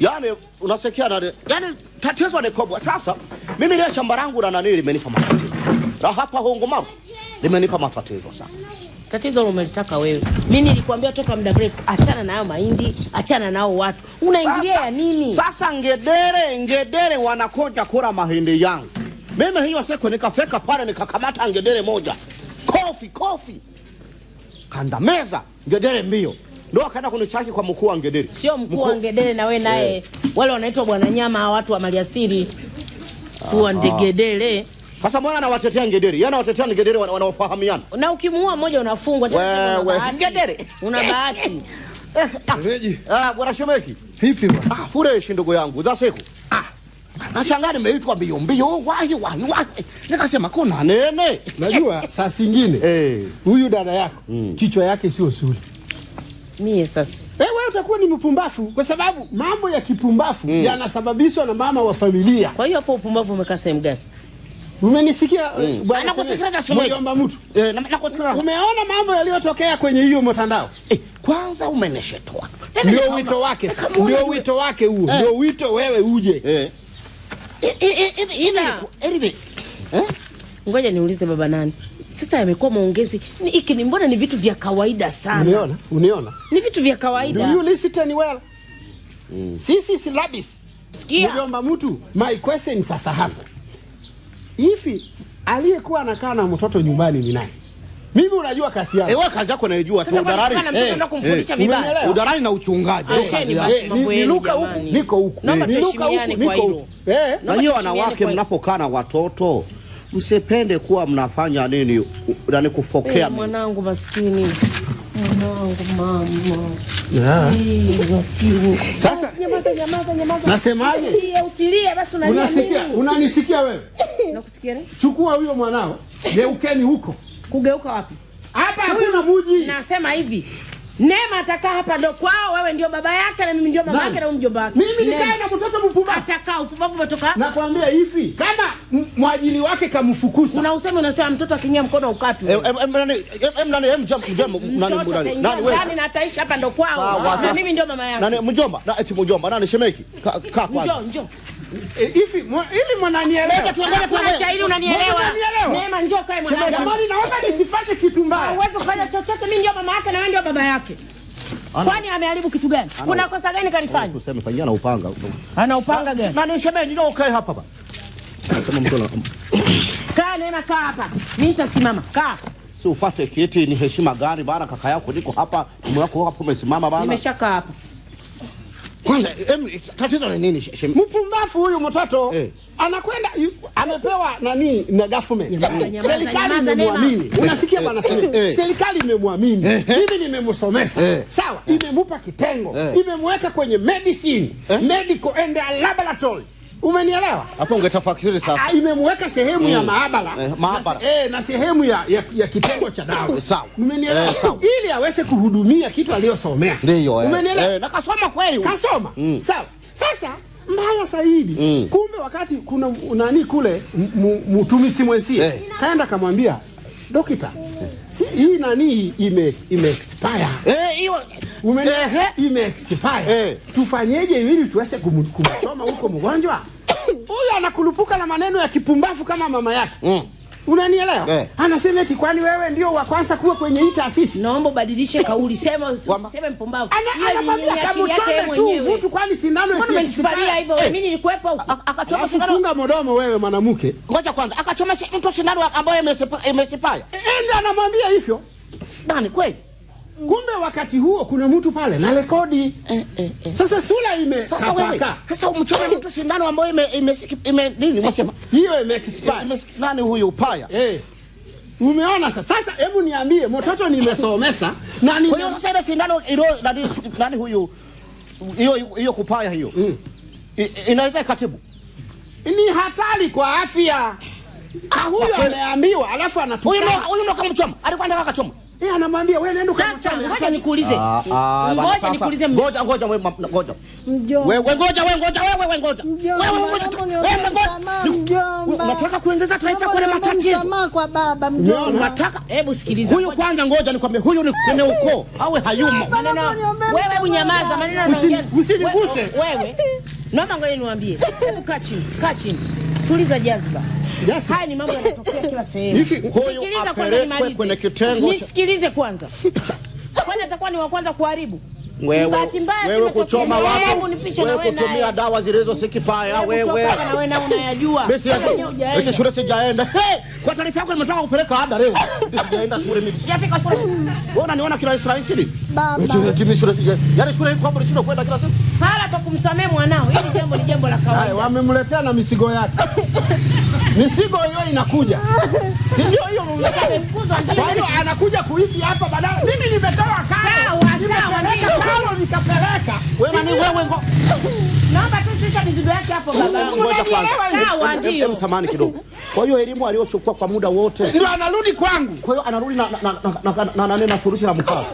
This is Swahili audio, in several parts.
Yaani unasikia nani? Yaani tatizo ni kubwa. Sasa mimi ile shamba langu la nani limenipa matatizo. La hapa Hongo Hongomaru limenipa matatizo sana. Tatizo umelitaka wewe. Mimi nilikwambia toka muda mrefu, achana na hayo mahindi, achana nao watu. Unaingilia ya nini? Sasa ngedere ngedere wanakoja kula mahindi yangu. Mimi hiyo siku nikafeka pale nikakamata ngedere moja. Kofi kofi. Kandameza ngedere mbio. Ndio akaenda kunichaki kwa mkuu wa ngedere. Sio mkuu wa ngedere na wewe naye. Wale wanaitwa bwana nyama hawa watu wa maliasili. Kuwa ndegedere. Sasa mwana anawatetea ngedere. Yeye anawatetea ngedere wanaofahamiana. Na ukimuua mmoja unafungwa Wewe ngedere. Una bahati. Shemeji, Ah, bwana Shemeki. vipi bwana? Ah, fresh ndugu yangu za siku. Ah. Nashangaa nimeitwa mbio mbio wahi wahi wahi. Nikasema kuna nene. Najua saa zingine Eh. huyu dada yako kichwa yake sio suri. Mie sasa. Eh, wewe utakuwa ni mpumbafu kwa sababu mambo ya kipumbafu yanasababishwa na mama wa familia. Kwa hiyo hapo upumbafu umekaa sehemu gani? Umenisikia Mm. bwana. Mjomba mtu. Eh, na nakusikiliza. Umeona mambo yaliyotokea kwenye hiyo mtandao? Eh, kwanza umeneshetwa, Ndio wito wake sasa. Ndio wito wake huo. Ndio wito wewe uje. Eh. Eh, eh, eh, eh, hivi hivi. Eh? Ngoja niulize baba nani. Sasa yamekuwa maongezi. Ni- Hiki ni mbona ni vitu vya kawaida sana. Uniona? Uniona? Ni vitu vya kawaida Do you listen well? mm. Sisi si labis Sikia. niliomba mtu, my question sasa hapa. Hivi aliyekuwa anakaa na mtoto nyumbani ni nani? Mimi unajua kasi Eh, wewe kazi yako unaijua si udarari. mtoto Eh, kumfundisha eh, vibaya. Udarari na uchungaji. yako. Eh, niluka huku, niko huku. Naomba Niluka huku, niko huku. Eh, Na hiyo wanawake mnapokaa na watoto msipende kuwa mnafanya nini, yani nani kufokea hey, mwanangu maskini. Mwanangu mama. yeah. Eh. Sasa Nyamaza, nyamaza, nyamaza. Nasemaje? Usilie, Usilie basi unalia unasikia, unanisikia wewe? Nakusikia? Chukua huyo mwanao, geukeni huko. Kugeuka wapi? Hapa hakuna muji. Nasema hivi. Neema atakaa hapa ndo kwao, wewe ndio baba yake na mimi ndio mama yake na mjomba wake. Mimi nikae na mtoto mpumbavu. Atakaa upumbavu umetoka. Nakwambia hivi, kama mwajili wake kamfukuza Una usemi unasema mtoto akinyia mkono ukatwe. Eh, eh, nani, eh, nani, em mjomba, mjomba, nani, mbona nani, wewe? Nani na ataishi hapa ndo kwao. Na mimi ndio mama yake. Nani, mjomba, na eti mjomba, nani shemeki? Ka- Kaa kwanza. Njoo, njoo. Eh, hivi ili mwananielewa. Tuangalie, tuangalie. ili unanielewa. Neema njoo kae mwanangu. Jamani, naomba nisifanye kitu mbaya. Hauwezi kufanya chochote, mimi ndio mama yake na wewe ndio baba yake. Kwani ameharibu kitu gani? Kuna kosa gani kalifanya? Useme pengine na upanga. Ana upanga gani? Nani shemeji, njoo ukae hapa baba. Kama mtu ana- Kaa Neema, kaa hapa. Mimi nitasimama. Kaa. si ufate kiti, ni heshima gani bana? Kaka yako niko hapa, mume wako hapo umesimama bana. Nimeshakaa hapa. Kwanza em, tatizo ni nini shemeki? Mpumbafu huyu mtoto Eh. anakwenda amepewa nani na government. Serikali imemwamini. Unasikia Eh, bwana eh, eh. Serikali imemwamini. Eh, eh. Mimi nimemsomesha. Eh. Sawa, imemupa kitengo. Eh. Imemweka kwenye medicine, eh, medical and laboratory. Umenielewa? Hapo ungetafakiri sasa. Ah, imemweka sehemu ya maabara Eh, maabara. na, eh, na sehemu ya, ya, ya kitengo cha dawa Eh, sawa. umenielewa Eh, sawa. ili aweze kuhudumia kitu aliyosomea Ndio eh. umenielewa Eh, na kasoma kweli. kasoma Mm. sawa sasa mbaya zaidi Mm. kumbe wakati kuna nani kule mtumishi mtumisi mwenzie Eh. kaenda kamwambia dokita si hii nani ime, ime expire Eh, hiyo Umenielewa? Ime expire Eh. tufanyeje ili tuweze kumtoma kumchoma huko mgonjwa huyu anakulupuka na maneno ya kipumbavu kama mama yake Mm. unanielewa Eh. anasema eti kwani wewe ndio wa kwanza kuwa kwenye hii taasisi Naomba ubadilishe kauli. Sema sema mpumbavu. Anakwambia kama kamchome tu mtu kwani sindano Mbona iki- hivyo? Eh. Mimi nilikuwepo huko. Akachoma sindano. funga mdomo wewe mwanamke Ngoja kwanza, akachoma mtu sindano ambayo imesipaya. enda anamwambia hivyo Nani kweli? Kumbe wakati huo kuna mtu pale na rekodi Eh, eh, eh. sasa sura ime Sasa wewe, sasa umchome mtu sindano ambayo ime ime ime nini unasema hiyo ime expire Ime nani huyu upaya eh umeona sasa sasa hebu niambie mtoto nimesomesa na nime Kwa hiyo sasa ile sindano ilo nani nani huyu hiyo hiyo kupaya hiyo. Mm. Inaweza ikatibu. ni hatari kwa afya na huyo ameambiwa alafu anatoka huyo anatukana huyu ndo kamchoma. Alikuwa anataka akachoma. Eh, anamwambia wewe nenda Sasa ngoja nikuulize, Ah, ah, ngoja nikuulize. Ngoja ngoja wewe ngoja. Wewe ngoja wewe ngoja wewe wewe ngoja. Wewe ngoja. Unataka kuongeza taifa kwenye matatizo. msamaha kwa baba mjomba. Unataka Hebu sikiliza. huyu kwanza, ngoja nikwambie, huyu ni kwenye ukoo awe hayumo. wewe, hebu nyamaza, maneno yanaongea. Usiniguse. Wewe naomba ngoja niwaambie, hebu kaa chini, kaa chini, tuliza jazba. Jazba. Haya ni mambo yanatokea kila sehemu. Sikiliza kwanza nimalize. kwenye kitengo cha- Nisikilize kwanza. Kwani atakuwa ni wa kwanza kuharibu? Wewe wewe kuchoma watu, na wewe kutumia dawa zilizosikipaya Hebu wewe. na wewe unayajua. Mimi shule sijaenda. Kwa taarifa yako nimetoka kupeleka ada leo. Sijaenda shule mimi. Sijafika shule. Wewe unaniona kila Israeli? Baba. Eti eti mimi shule sija. Yaani shule iko hapo shule kwenda kila siku. Hala kwa kumsamehe mwanao. Hili jambo ni jambo la kawaida. wamemletea na misigo yake. Misigo hiyo inakuja. Si ndio hiyo. Kwa anakuja kuishi hapa baadaye. Mimi nimetoa karo. Nikapeleka. Wewe ni wewe ngo. Naomba tu shika mizigo yake hapo baba. Sawa ndio. samani kidogo. Kwa hiyo elimu aliyochukua kwa muda wote. Ndio anarudi kwangu. Kwa hiyo anarudi na na na na na na na furushi la mkaa.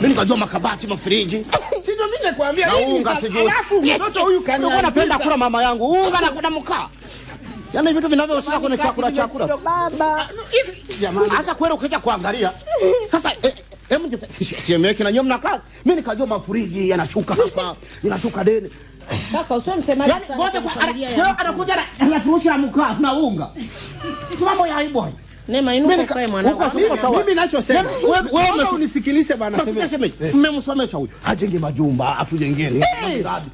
Mimi nikajua makabati, mafriji. Si ndio mimi nakwambia Na hii ni unga sa- sijui. Alafu mtoto huyu Nilikuwa napenda kaniambia kula mama yangu unga na kuna mkaa. Yaani vitu vinavyohusika kwenye chakula chakula. Baba. hivi jamani. hata kweli ukija kuangalia sasa eh, hebu chemeke na nyinyi mna kazi mimi nikajua mafuriji yanashuka hapa yanashuka deni Kaka usio msemaji yani sana ngoja kwa familia anakuja na anafurushi na mkaa na unga si mambo ya aibu hayo Neema Mimi inuka kae mwanangu. Uko sawa. Mimi ninachosema Yaani, wewe- wewe unisikilize bwana sema. Semeji. mmemsomesha huyo. ajenge majumba atujengeni miradi.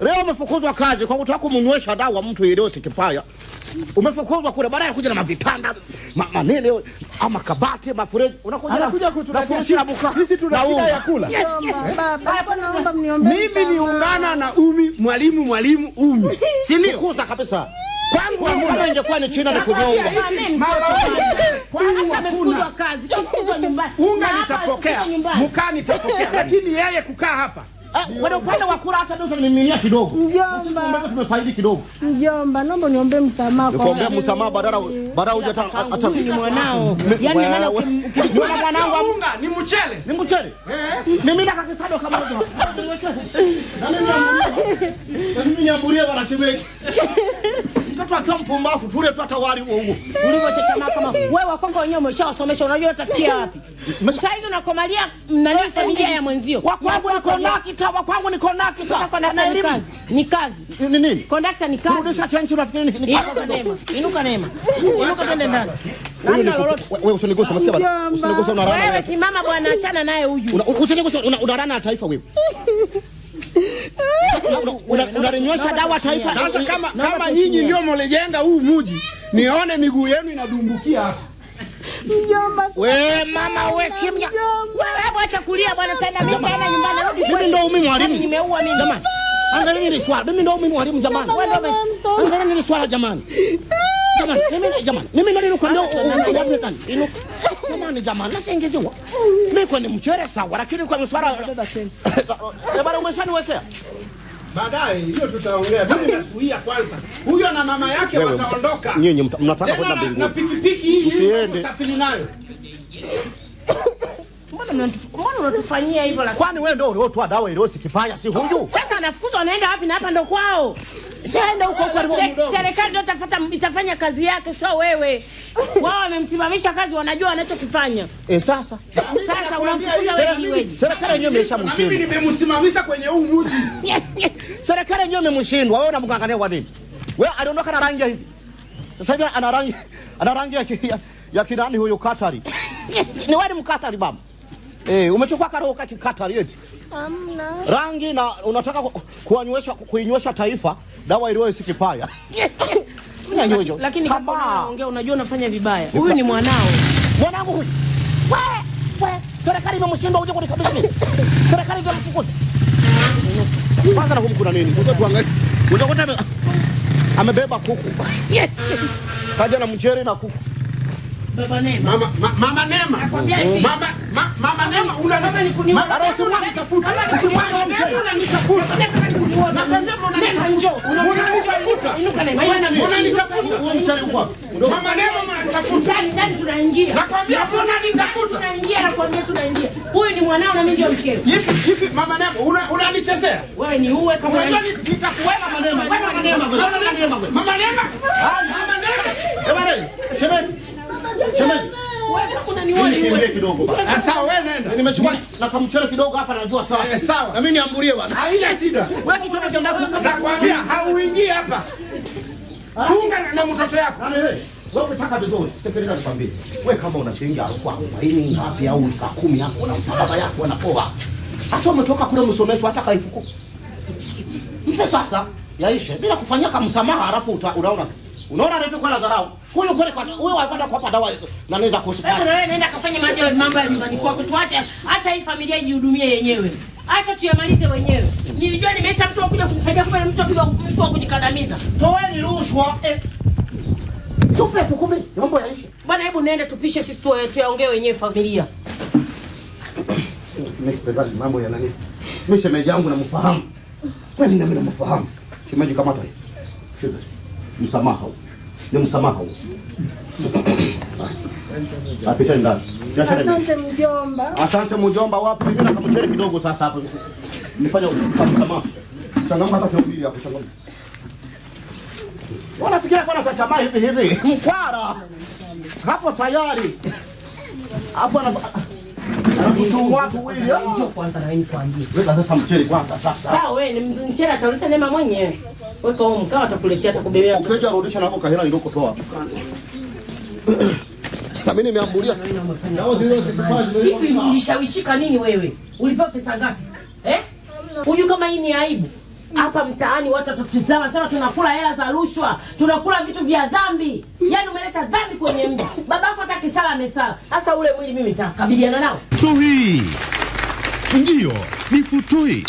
Leo umefukuzwa kazi kwa kutaka kumnywesha dawa mtu yeyote kipaya. Umefukuzwa kule, baadaye kuja na mavitanda ma, manene ama kabati mafuriji, unakuja kuja kutuletea sisi- tuna Na shida ya kula. Baba. Baba naomba mniombe Mimi niungana na Umi, mwalimu mwalimu Umi. Si ndio? Kuza kabisa. Kwangu kama ingekuwa ni China ni kunyonga. Unga nitapokea, Mkani mkaa nitapokea, lakini yeye kukaa hapa Ah, Kwenye upande wa kula hata ndio tunamiminia kidogo. Mjomba. Sisi tumefaidi kidogo. Mjomba, naomba niombe msamaha kwa Niombe msamaha badala badala huja hata hata ni mwanao. Yaani maana Wewe- ukim- ukim- Niona mwanangu unga ni mchele. ni mchele. Mimi na kakisado kama hiyo. Na mimi niambulie. Na mimi niambulie bwana shemeji. Mtoto akiwa mpumbavu tule tu hata wali huo huo. ulivyochechama kama wewe wakongo wenyewe umeshawasomesha, unajua utafikia wapi? Sasa hivi unakomalia nani familia ya mwenzio. Wa kwangu ni kondakta, wa kwangu ni kondakta. Na elimu. ni kazi. Ni nini? Kondakta ni kazi. Rudisha chenchi unafikiri ni kazi. Inuka Neema, inuka Neema, inuka twende ndani. Wewe usiniguse masikia bwana. Usiniguse una rana. Wewe simama bwana, achana naye huyu. Usiniguse una una rana ya taifa wewe. Una- una- una- Unalinywesha dawa taifa. Sasa kama kama nyinyi ndio mlijenga huu muji, nione miguu yenu inadumbukia hapa. Mjomba, We mama we kimya. Wewe acha kulia bwana, tena mimi tena nyumbani, rudi Mimi ndio mimi umi mwalimu. Nimeua mimi. Jamani. Angalia hili swala. Mimi ndio umi mwalimu jamani. Wewe ndio Angalia hili swala jamani. Jamani, mimi jamani. Mimi ndo nilikwambia unaambia nani? Inuka. Jamani jamani, nasingiziwa. Mimi kwa ni mchere sawa, lakini kwa swala Jamani umeshaniwekea. Baadaye hiyo tutaongea. Mimi nasuia kwanza. Huyo na mama yake wataondoka. Nyinyi mnataka kwenda na, na pikipiki hii usiende Msiende. nayo. Mbona unatufanyia hivyo lakini? Kwani wewe ndio uliotoa dawa ile kipaya si huyu? Sasa anafukuzwa anaenda wapi na hapa ndo kwao? Sienda huko kwa. Serikali ndio itafuta itafanya kazi yake, sio wewe. Wao wamemsimamisha kazi, wanajua wanachokifanya. Eh, sasa Sasa unamfukuza wewe wewe. serikali yenyewe Na mimi nimemsimamisha kwenye huu mji. Serikali yenyewe imemshindwa. Wewe unamngangania kwa nini? Wewe aliondoka na rangi hivi. Sasa hivi ana rangi ana rangi ya, ya, kidani kinani huyo Katari. Ni wewe Mkatari baba. Eh, umechukua karoho kaki kikatari eti. hamna. Rangi na unataka ku- kuwanywesha kuinywesha taifa dawa iliyo sikipaya. Nyanyujo. Lakini kama unaongea unajua unafanya vibaya. Huyu ni mwanao. Mwanangu huyu. We, we, serikali imemshindwa uje kunikabidhi? Serikali imemfukuza. Kwanza na kumkuna nini? Ngoja tuangalie. Ame- amebeba kuku. Kaja na mchere na kuku. Baba Neema. Mama ma, mama Neema. Mama ma, mama Neema una Kama ni kuniua. Mama unanitafuta. Mama Neema unanitafuta. Kama ni Mama Nema Neema njoo. unanitafuta. Inuka Neema. Unanitafuta. Wewe mchere uko wapi? Mama Neema unanitafuta. ndani ndani tunaingia. Nakwambia mbona nitafuta? Tunaingia nakwambia tunaingia. Huyu ni mwanao na mimi ndio mkeo. Hivi hivi mama Neema una unanichezea? Wewe ni uwe kama Unajua Mama nitakuweka Mama Neema, Mama Neema, Nema. Mama Neema, Nema. Mama Neema. Mama Neema. Jamani, shemeji. Shemeji. wewe kidogo bana. Ah, Sawa wewe nenda. Nimechukua na kamchele kidogo hapa najua sawa. Eh, sawa. Na mimi niambulie bana. Haina shida. Wewe kitoto cha ndani. Nakwambia hauingii hapa. Chunga na- mtoto yako. Wewe? Ukitaka vizuri, sikiliza nikwambie. Wewe kama una shilingi elfu arobaini ngapi au elfu kumi hapo na baba yako anapoa. Hata umetoka kule msomeshwa hata elfu kumi. Mpe sasa yaishe bila kufanyia kama msamaha halafu uta- unaona. Unaona alivyokuwa na dharau. Huyu kweli kwa huyu alikwenda kuwapa dawa na naweza Hebu kusipata. na wewe nenda kafanye mambo mambo ya nyumbani kwako. Tuache acha hii familia ijihudumie yenyewe. Acha tuyamalize wenyewe. Nilijua nimeita mtu akuja kuja kunisaidia kumbe mtu akuja mtu akunikandamiza. Toeni rushwa. Eh. Sufu elfu kumi. Mambo yaishe. Bwana, hebu nenda tupishe sisi tu tuyaongee wenyewe familia. Mimi mambo ya nani. Mimi shemeji yangu namfahamu. Kwani nami namfahamu. Shemeji kamata hii. Msamaha. Ni msamaha huu. Apita ndani. Asante mjomba. Asante mjomba wapi? Mimi na kamchele kidogo sasa hapo. Nifanye msamaha. Changamka hata sio ya hapo changamka. Wanafikiria kwa na tamaa hivi hivi. Mkwara. Hapo tayari. Hapo ana anakushumu watu wili. Njoo kwanza na wewe nikwambie. Wewe sasa mchele kwanza sasa. Sawa wewe ni mchele atarusha Neema mwenyewe. Weka huko mkaa, atakuletea atakubebea. Ukija rudisha nako kahela ndiko toa. Na mimi nimeambulia. Hivi ulishawishika nini wewe? Ulipewa pesa ngapi? Eh? Huyu kama hii ni aibu? Hapa mtaani watu watatuzama sana, tunakula hela za rushwa, tunakula vitu vya dhambi. Yani umeleta dhambi kwenye mji. Babako hata kisala amesala. hasa ule mwili mimi nitakabiliana nao. Futui. Ndiyo, ni Futui.